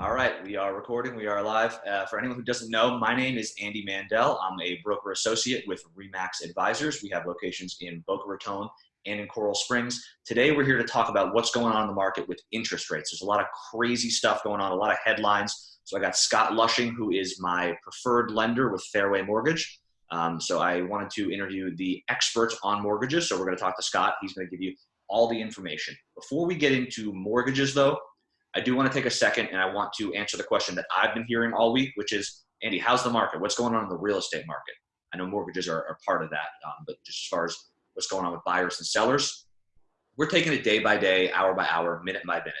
All right, we are recording. We are live. Uh, for anyone who doesn't know, my name is Andy Mandel. I'm a broker associate with Remax Advisors. We have locations in Boca Raton and in Coral Springs. Today, we're here to talk about what's going on in the market with interest rates. There's a lot of crazy stuff going on, a lot of headlines. So I got Scott Lushing, who is my preferred lender with Fairway Mortgage. Um, so I wanted to interview the experts on mortgages. So we're going to talk to Scott. He's going to give you all the information. Before we get into mortgages, though, I do want to take a second and I want to answer the question that I've been hearing all week, which is, Andy, how's the market? What's going on in the real estate market? I know mortgages are, are part of that, um, but just as far as what's going on with buyers and sellers, we're taking it day by day, hour by hour, minute by minute.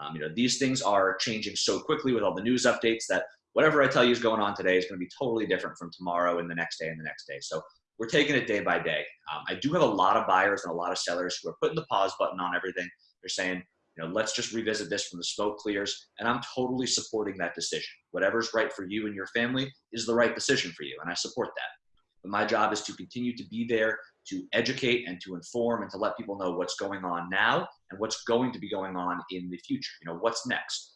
Um, you know, these things are changing so quickly with all the news updates that whatever I tell you is going on today is going to be totally different from tomorrow and the next day and the next day. So we're taking it day by day. Um, I do have a lot of buyers and a lot of sellers who are putting the pause button on everything. They're saying, you know, let's just revisit this when the smoke clears. And I'm totally supporting that decision. Whatever's right for you and your family is the right decision for you. And I support that. But my job is to continue to be there to educate and to inform and to let people know what's going on now and what's going to be going on in the future. You know, what's next.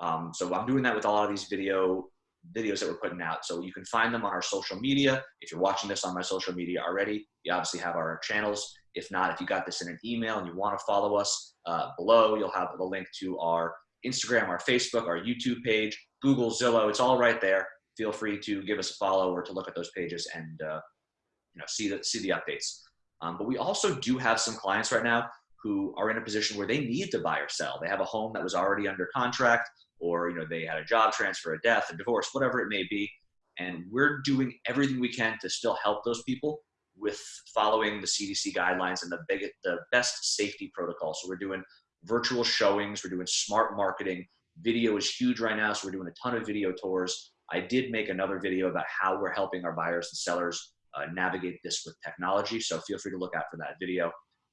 Um, so I'm doing that with a lot of these video videos that we're putting out. So you can find them on our social media. If you're watching this on my social media already, you obviously have our channels. If not, if you got this in an email and you want to follow us uh, below, you'll have the link to our Instagram, our Facebook, our YouTube page, Google, Zillow. It's all right there. Feel free to give us a follow or to look at those pages and uh, you know see the see the updates. Um, but we also do have some clients right now who are in a position where they need to buy or sell. They have a home that was already under contract, or you know they had a job transfer, a death, a divorce, whatever it may be, and we're doing everything we can to still help those people with following the CDC guidelines and the big, the best safety protocol. So we're doing virtual showings, we're doing smart marketing. Video is huge right now, so we're doing a ton of video tours. I did make another video about how we're helping our buyers and sellers uh, navigate this with technology. So feel free to look out for that video.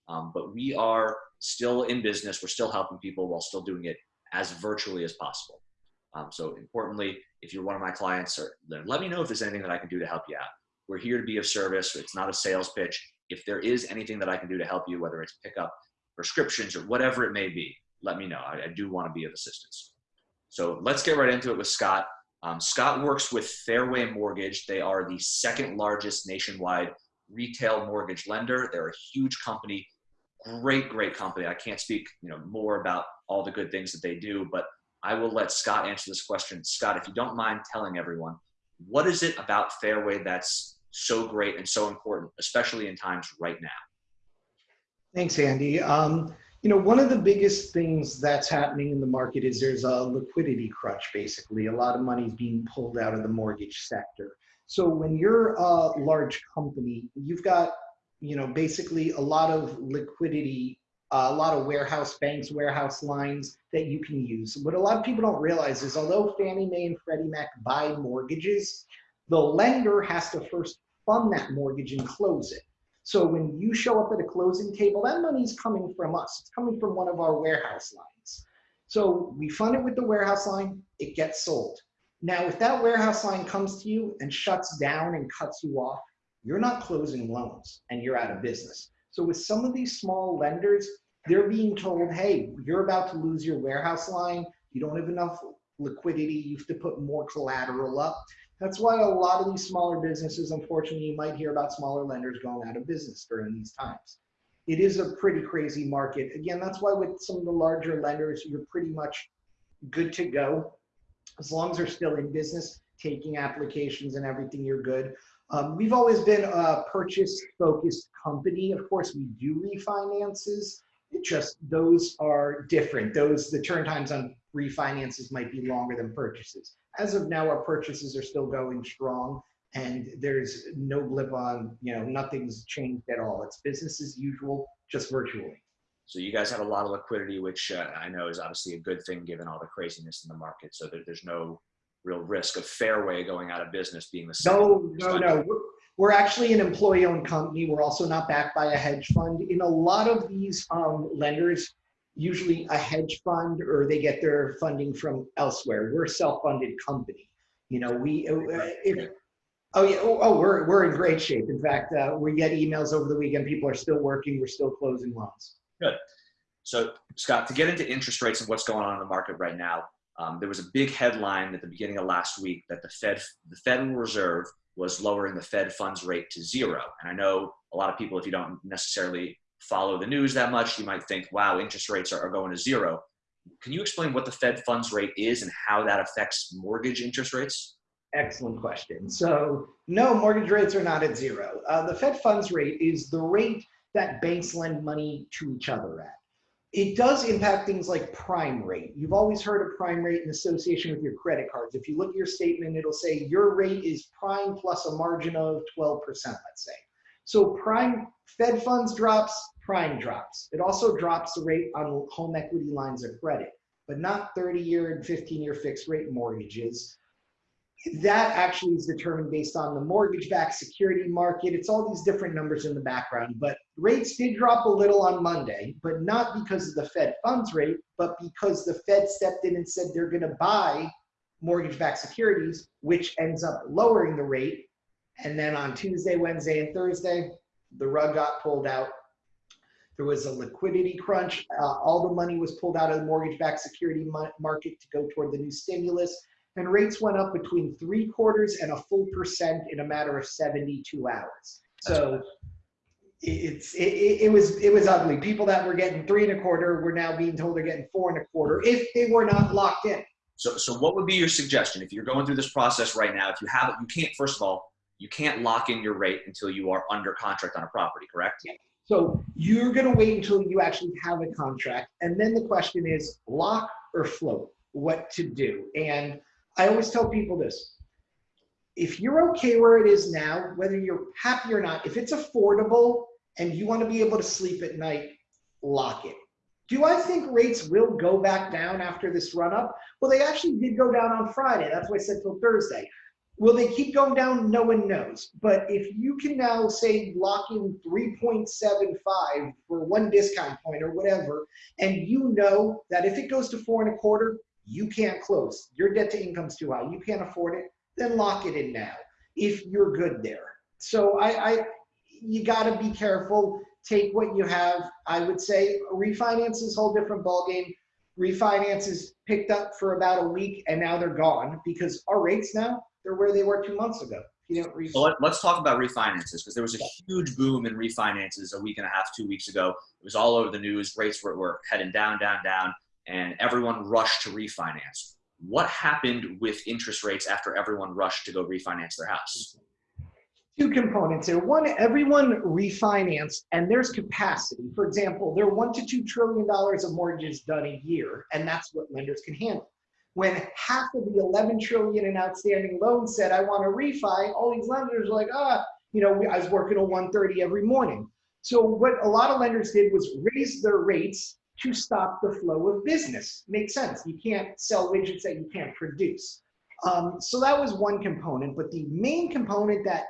Um, but we are still in business. We're still helping people while still doing it as virtually as possible. Um, so importantly, if you're one of my clients, or, let me know if there's anything that I can do to help you out. We're here to be of service. It's not a sales pitch. If there is anything that I can do to help you, whether it's pick up prescriptions or whatever it may be, let me know. I, I do want to be of assistance. So let's get right into it with Scott. Um, Scott works with Fairway Mortgage. They are the second largest nationwide retail mortgage lender. They're a huge company, great, great company. I can't speak, you know, more about all the good things that they do, but I will let Scott answer this question. Scott, if you don't mind telling everyone, what is it about Fairway that's so great and so important, especially in times right now? Thanks, Andy. Um, you know, one of the biggest things that's happening in the market is there's a liquidity crunch, basically. A lot of money is being pulled out of the mortgage sector. So when you're a large company, you've got, you know, basically a lot of liquidity, uh, a lot of warehouse banks, warehouse lines that you can use. What a lot of people don't realize is although Fannie Mae and Freddie Mac buy mortgages, the lender has to first fund that mortgage and close it. So when you show up at a closing table, that money is coming from us. It's coming from one of our warehouse lines. So we fund it with the warehouse line, it gets sold. Now, if that warehouse line comes to you and shuts down and cuts you off, you're not closing loans and you're out of business. So with some of these small lenders, they're being told, hey, you're about to lose your warehouse line. You don't have enough liquidity. You have to put more collateral up. That's why a lot of these smaller businesses, unfortunately, you might hear about smaller lenders going out of business during these times. It is a pretty crazy market. Again, that's why with some of the larger lenders, you're pretty much good to go. As long as they're still in business, taking applications and everything, you're good. Um, we've always been a purchase focused company. Of course, we do refinances. Just those are different. Those the turn times on refinances might be longer than purchases. As of now, our purchases are still going strong and there's no blip on, you know, nothing's changed at all. It's business as usual, just virtually. So you guys have a lot of liquidity, which uh, I know is obviously a good thing given all the craziness in the market. So there, there's no real risk of Fairway going out of business being the same. No, no, no. We're, actually an employee-owned company. We're also not backed by a hedge fund. In a lot of these um, lenders, usually a hedge fund or they get their funding from elsewhere. We're a self-funded company. You know, we, uh, if, oh yeah, oh, oh, we're, we're in great shape. In fact, uh, we get emails over the weekend. People are still working. We're still closing loans. Good. So Scott, to get into interest rates and what's going on in the market right now, Um, there was a big headline at the beginning of last week that the Fed, the Federal Reserve was lowering the Fed funds rate to zero. And I know a lot of people, if you don't necessarily follow the news that much, you might think, wow, interest rates are, going to zero. Can you explain what the Fed funds rate is and how that affects mortgage interest rates? Excellent question. So no, mortgage rates are not at zero. Uh, the Fed funds rate is the rate that banks lend money to each other at. It does impact things like prime rate. You've always heard of prime rate in association with your credit cards. If you look at your statement, it'll say your rate is prime plus a margin of 12%, let's say. So prime Fed funds drops, prime drops. It also drops the rate on home equity lines of credit, but not 30 year and 15 year fixed rate mortgages that actually is determined based on the mortgage-backed security market. It's all these different numbers in the background, but rates did drop a little on Monday, but not because of the Fed funds rate, but because the Fed stepped in and said they're gonna buy mortgage-backed securities, which ends up lowering the rate. And then on Tuesday, Wednesday, and Thursday, the rug got pulled out. There was a liquidity crunch. Uh, all the money was pulled out of the mortgage-backed security market to go toward the new stimulus and rates went up between three quarters and a full percent in a matter of 72 hours. So it's it, it, was it was ugly. People that were getting three and a quarter were now being told they're getting four and a quarter if they were not locked in. So so what would be your suggestion if you're going through this process right now? If you have it, you can't first of all you can't lock in your rate until you are under contract on a property, correct? Yeah. So you're going to wait until you actually have a contract, and then the question is lock or float, what to do, and I always tell people this. If you're okay where it is now, whether you're happy or not, if it's affordable and you want to be able to sleep at night, lock it. Do I think rates will go back down after this run up? Well, they actually did go down on Friday. That's why I said till Thursday. Will they keep going down? No one knows. But if you can now say lock in 3.75 for one discount point or whatever, and you know that if it goes to four and a quarter, you can't close, your debt to income's too high, you can't afford it, then lock it in now if you're good there. So I, I you got to be careful. Take what you have. I would say refinance whole different ballgame. Refinances picked up for about a week and now they're gone because our rates now they're where they were two months ago. You know, so let, us talk about refinances because there was a huge boom in refinances a week and a half, two weeks ago. It was all over the news. Rates were, were heading down, down, down and everyone rushed to refinance. What happened with interest rates after everyone rushed to go refinance their house? Two components here. One, everyone refinanced and there's capacity. For example, there are one to two trillion dollars of mortgages done a year, and that's what lenders can handle. When half of the 11 trillion in outstanding loans said, I want to refi, all these lenders are like, ah, you know, I was working a 130 every morning. So what a lot of lenders did was raise their rates to stop the flow of business. Makes sense. You can't sell widgets that you can't produce. Um, so that was one component, but the main component that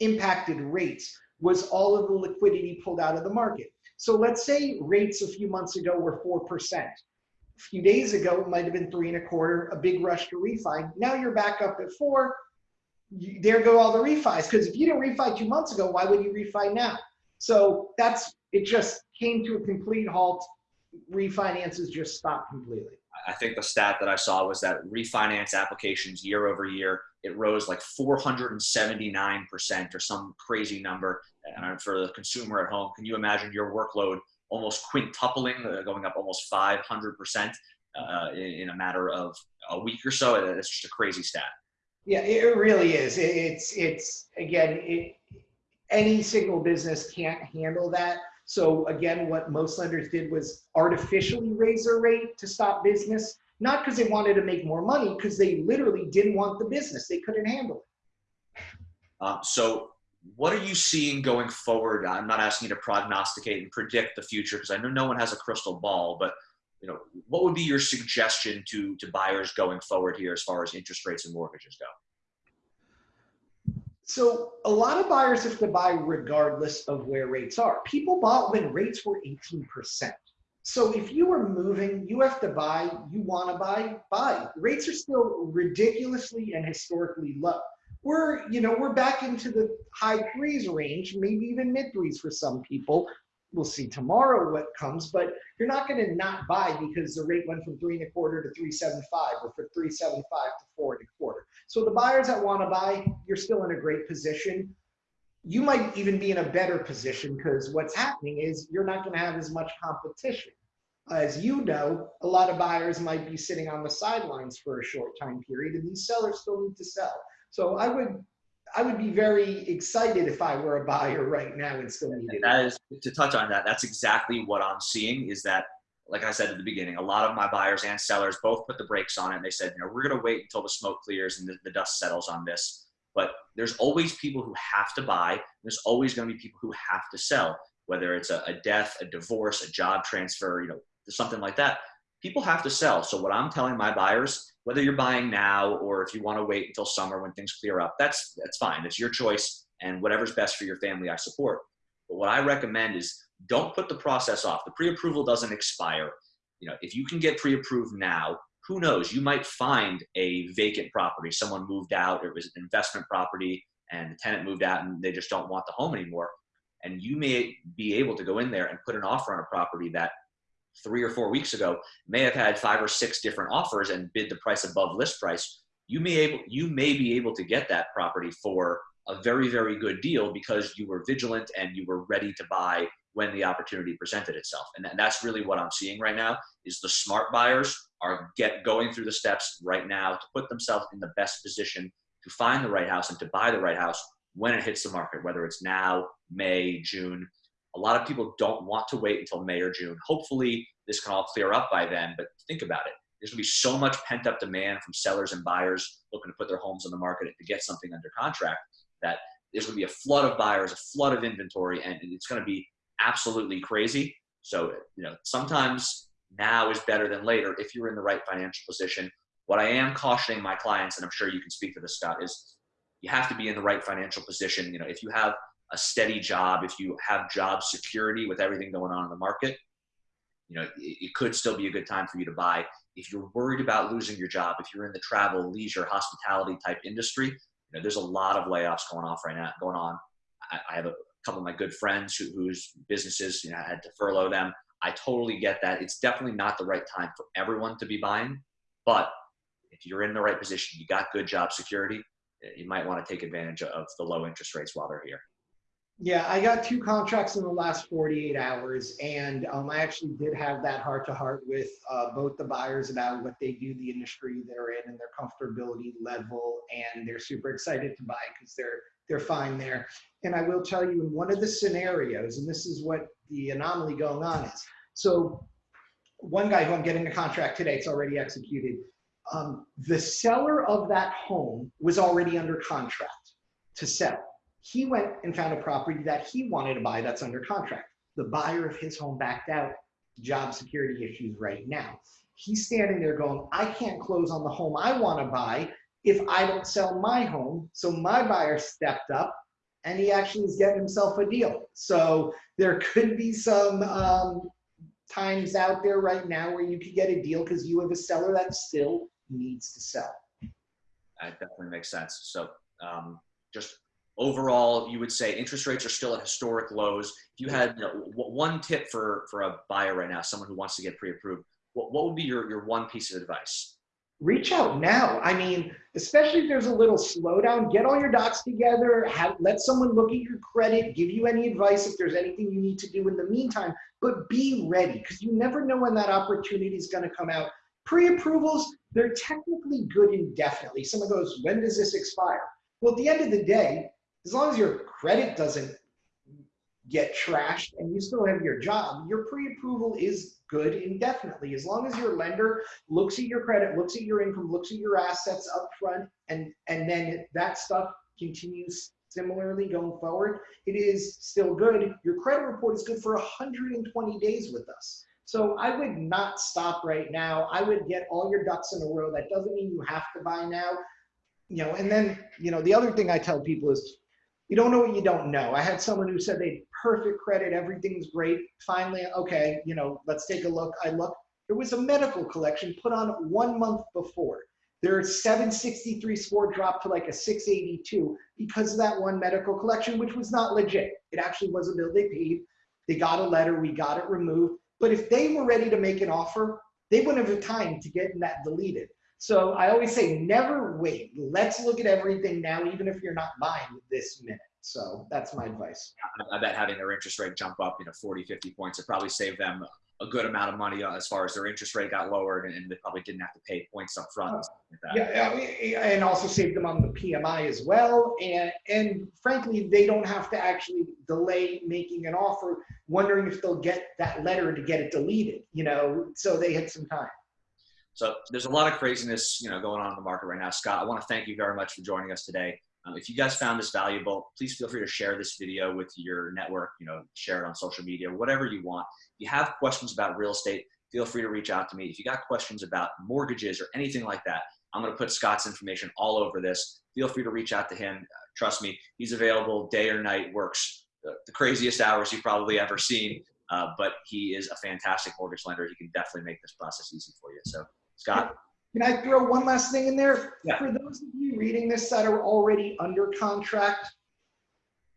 impacted rates was all of the liquidity pulled out of the market. So let's say rates a few months ago were 4%. A few days ago, it might have been three and a quarter, a big rush to refi. Now you're back up at four. You, there go all the refis. Because if you didn't refi two months ago, why would you refi now? So that's it just came to a complete halt refinances just stopped completely? I think the stat that I saw was that refinance applications year over year, it rose like 479% or some crazy number. And for the consumer at home, can you imagine your workload almost quintupling, uh, going up almost 500% uh, in, in, a matter of a week or so? It's just a crazy stat. Yeah, it really is. It's, it's again, it, any single business can't handle that. So again, what most lenders did was artificially raise their rate to stop business, not because they wanted to make more money, because they literally didn't want the business. They couldn't handle it. Uh, so what are you seeing going forward? I'm not asking you to prognosticate and predict the future because I know no one has a crystal ball, but you know, what would be your suggestion to, to buyers going forward here as far as interest rates and mortgages go? So a lot of buyers have to buy regardless of where rates are. People bought when rates were 18%. So if you are moving, you have to buy, you want to buy, buy. Rates are still ridiculously and historically low. We're, you know, we're back into the high threes range, maybe even mid threes for some people. We'll see tomorrow what comes, but you're not going to not buy because the rate went from three and a quarter to 375 or from 375 to four and a quarter. So the buyers that want to buy, you're still in a great position. You might even be in a better position because what's happening is you're not going to have as much competition. As you know, a lot of buyers might be sitting on the sidelines for a short time period and these sellers still need to sell. So I would I would be very excited if I were a buyer right now and still needed That is to touch on that. That's exactly what I'm seeing. Is that, like I said at the beginning, a lot of my buyers and sellers both put the brakes on it. And they said, you know, we're going to wait until the smoke clears and the, the dust settles on this. But there's always people who have to buy. There's always going to be people who have to sell, whether it's a, a death, a divorce, a job transfer, you know, something like that. People have to sell. So what I'm telling my buyers whether you're buying now or if you want to wait until summer when things clear up, that's that's fine. It's your choice and whatever's best for your family, I support. But what I recommend is don't put the process off. The pre-approval doesn't expire. You know, if you can get pre-approved now, who knows? You might find a vacant property. Someone moved out, it was an investment property, and the tenant moved out and they just don't want the home anymore. And you may be able to go in there and put an offer on a property that three or four weeks ago may have had five or six different offers and bid the price above list price, you may able you may be able to get that property for a very very good deal because you were vigilant and you were ready to buy when the opportunity presented itself. And that's really what I'm seeing right now is the smart buyers are get going through the steps right now to put themselves in the best position to find the right house and to buy the right house when it hits the market, whether it's now, May, June, a lot of people don't want to wait until May or June. Hopefully, this can all clear up by then, but think about it. There's to be so much pent up demand from sellers and buyers looking to put their homes on the market to get something under contract that there's to be a flood of buyers, a flood of inventory, and it's going to be absolutely crazy. So, you know, sometimes now is better than later if you're in the right financial position. What I am cautioning my clients, and I'm sure you can speak to this, Scott, is you have to be in the right financial position. You know, if you have a steady job, if you have job security with everything going on in the market, you know, it, it, could still be a good time for you to buy. If you're worried about losing your job, if you're in the travel, leisure, hospitality type industry, you know, there's a lot of layoffs going off right now. Going on. I, I have a couple of my good friends who, whose businesses, you know, had to furlough them. I totally get that. It's definitely not the right time for everyone to be buying, but if you're in the right position, you got good job security, you might want to take advantage of the low interest rates while they're here. Yeah, I got two contracts in the last 48 hours, and um, I actually did have that heart to heart with uh, both the buyers about what they do, the industry they're in, and their comfortability level, and they're super excited to buy because they're they're fine there. And I will tell you, in one of the scenarios, and this is what the anomaly going on is. So, one guy who I'm getting a contract today, it's already executed. Um, the seller of that home was already under contract to sell he went and found a property that he wanted to buy that's under contract. The buyer of his home backed out, job security issues right now. He's standing there going, I can't close on the home I want to buy if I don't sell my home. So my buyer stepped up and he actually is getting himself a deal. So there could be some um, times out there right now where you could get a deal because you have a seller that still needs to sell. That definitely makes sense. So um, just overall, you would say interest rates are still at historic lows. If you had you know, one tip for, for a buyer right now, someone who wants to get pre-approved, what, what would be your, your one piece of advice? Reach out now. I mean, especially if there's a little slowdown, get all your docs together, have, let someone look at your credit, give you any advice if there's anything you need to do in the meantime, but be ready because you never know when that opportunity is going to come out. Pre-approvals, they're technically good indefinitely. Someone goes, when does this expire? Well, at the end of the day, as long as your credit doesn't get trashed and you still have your job, your pre-approval is good indefinitely. As long as your lender looks at your credit, looks at your income, looks at your assets up front, and, and then that stuff continues similarly going forward, it is still good. Your credit report is good for 120 days with us. So I would not stop right now. I would get all your ducks in a row. That doesn't mean you have to buy now. You know, and then, you know, the other thing I tell people is you don't know what you don't know. I had someone who said they had perfect credit, everything's great. Finally, okay, you know, let's take a look. I look, there was a medical collection put on one month before. Their 763 score dropped to like a 682 because of that one medical collection, which was not legit. It actually was a bill they paid. They got a letter, we got it removed. But if they were ready to make an offer, they wouldn't have time to get that deleted. So I always say, never wait. Let's look at everything now, even if you're not buying this minute. So that's my advice. I bet having their interest rate jump up, you know, 40, 50 points, it probably saved them a good amount of money uh, as far as their interest rate got lowered and they probably didn't have to pay points up front. Like yeah, and also saved them on the PMI as well. And, and frankly, they don't have to actually delay making an offer, wondering if they'll get that letter to get it deleted, you know, so they had some time. So there's a lot of craziness, you know, going on in the market right now. Scott, I want to thank you very much for joining us today. Um, if you guys found this valuable, please feel free to share this video with your network, you know, share it on social media, whatever you want. If you have questions about real estate, feel free to reach out to me. If you got questions about mortgages or anything like that, I'm going to put Scott's information all over this. Feel free to reach out to him. Uh, trust me, he's available day or night, works the, the craziest hours you've probably ever seen. Uh, but he is a fantastic mortgage lender. He can definitely make this process easy for you. So, Scott. Can I throw one last thing in there? Yeah. For those of you reading this that are already under contract,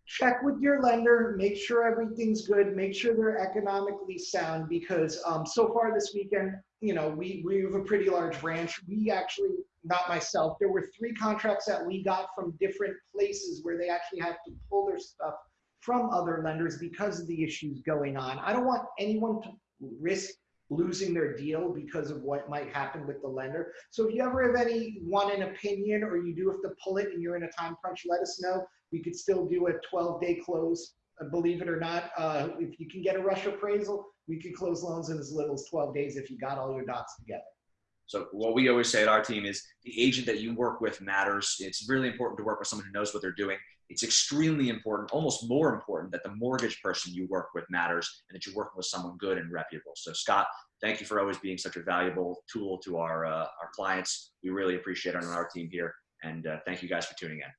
check with your lender, make sure everything's good, make sure they're economically sound because um, so far this weekend, you know, we, we have a pretty large branch. We actually, not myself, there were three contracts that we got from different places where they actually had to pull their stuff from other lenders because of the issues going on. I don't want anyone to risk losing their deal because of what might happen with the lender. So if you ever have any want an opinion or you do have to pull it and you're in a time crunch, let us know. We could still do a 12 day close. Uh, believe it or not, uh, if you can get a rush appraisal, we could close loans in as little as 12 days if you got all your dots together. So what we always say at our team is the agent that you work with matters. It's really important to work with someone who knows what they're doing. It's extremely important, almost more important that the mortgage person you work with matters and that you're working with someone good and reputable. So Scott, thank you for always being such a valuable tool to our, uh, our clients. We really appreciate it on our team here. And uh, thank you guys for tuning in.